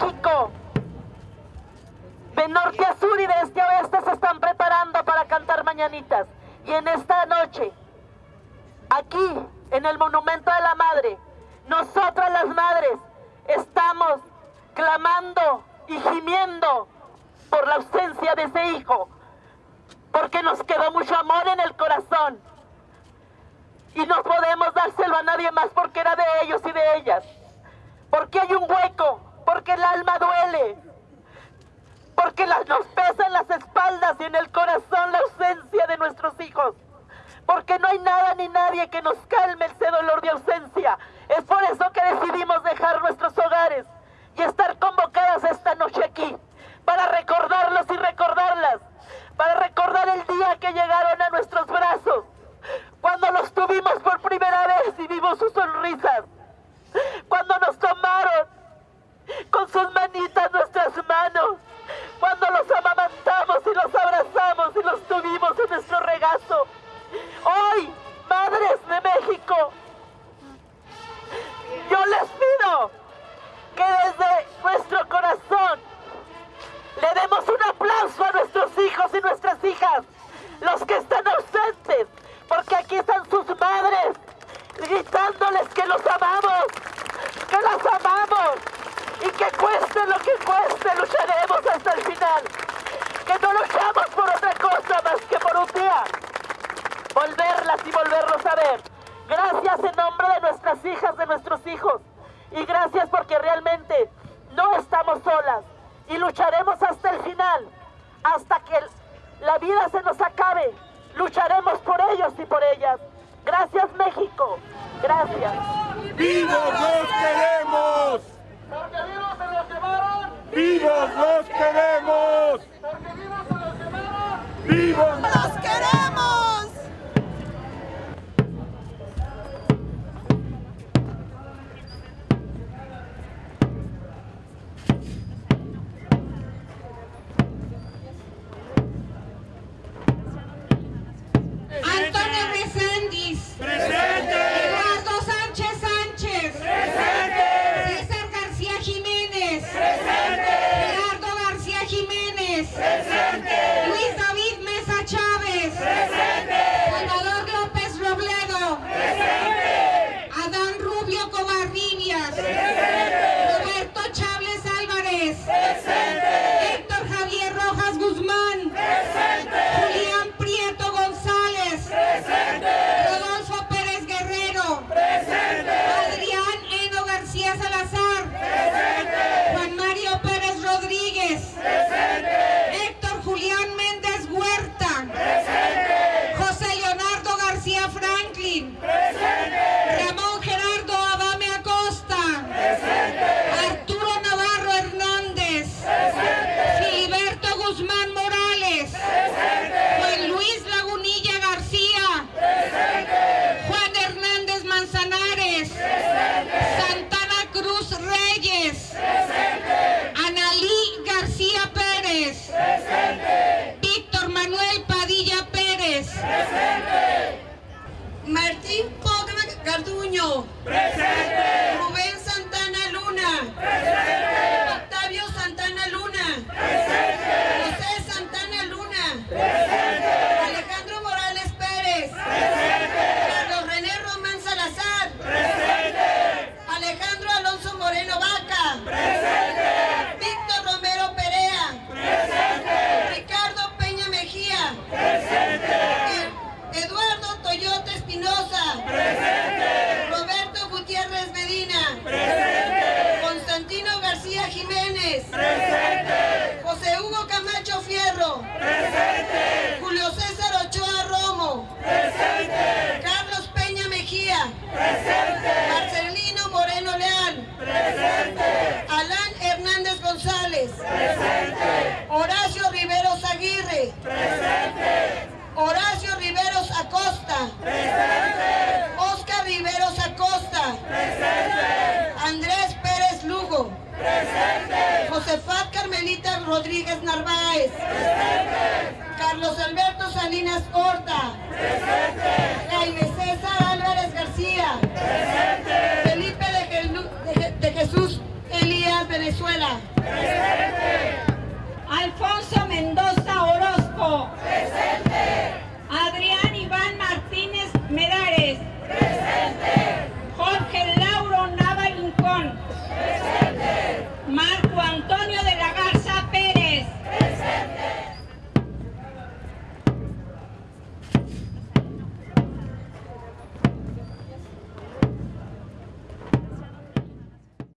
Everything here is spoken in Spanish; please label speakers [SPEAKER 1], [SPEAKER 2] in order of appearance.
[SPEAKER 1] México, de norte a sur y de este a oeste se están preparando para cantar mañanitas. Y en esta noche, aquí, en el Monumento de la Madre, nosotras las madres estamos clamando y gimiendo por la ausencia de ese hijo, porque nos quedó mucho amor en el corazón. Y no podemos dárselo a nadie más porque era de ellos y de ellas, porque hay un hueco, porque el alma duele, porque nos pesa en las espaldas y en el corazón la ausencia de nuestros hijos, porque no hay nada ni nadie que nos calme ese dolor de ausencia. Es por eso que decidimos dejar nuestros hogares y estar convocadas esta noche aquí para recordarlos y recordarlas, para recordar el día que llegaron a nuestros brazos, cuando los tuvimos por primera vez y vimos sus sonrisas, nuestros hijos y nuestras hijas, los que están ausentes, porque aquí están sus madres gritándoles que los amamos, que las amamos y que cueste lo que cueste, lucharemos hasta el final. Que no luchamos por otra cosa más que por un día volverlas y volverlos a ver. Gracias en nombre de nuestras hijas, de nuestros hijos. Y gracias porque realmente no estamos solas y lucharemos hasta el final, hasta que la vida se nos acabe. Lucharemos por ellos y por ellas. Gracias México. Gracias.
[SPEAKER 2] ¡Vivos los queremos!
[SPEAKER 3] Porque vivos se los llevaron.
[SPEAKER 2] ¡Vivos los queremos!
[SPEAKER 3] Porque vivos se los llevaron.
[SPEAKER 2] ¡Vivos!
[SPEAKER 4] Madre. Acosta. Oscar Riveros Acosta. Andrés Pérez Lugo. Josefat Carmelita Rodríguez Narváez. Carlos Alberto Salinas Horta. Jaime César Álvarez García. Felipe de, Gelu- de Je- de Jesús Elías Venezuela.
[SPEAKER 3] Presente.